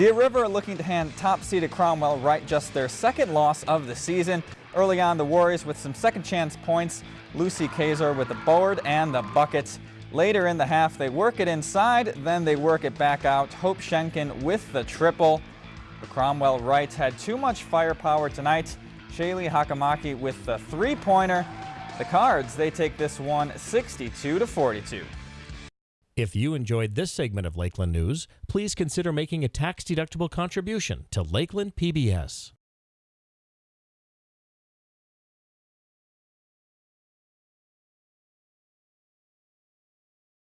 Deer River looking to hand top-seeded Cromwell Wright just their second loss of the season. Early on, the Warriors with some second chance points. Lucy Kaiser with the board and the buckets. Later in the half, they work it inside, then they work it back out. Hope Schenken with the triple. The Cromwell Wrights had too much firepower tonight. Shaylee Hakamaki with the three-pointer. The Cards, they take this one 62 to 42. If you enjoyed this segment of Lakeland News, please consider making a tax-deductible contribution to Lakeland PBS.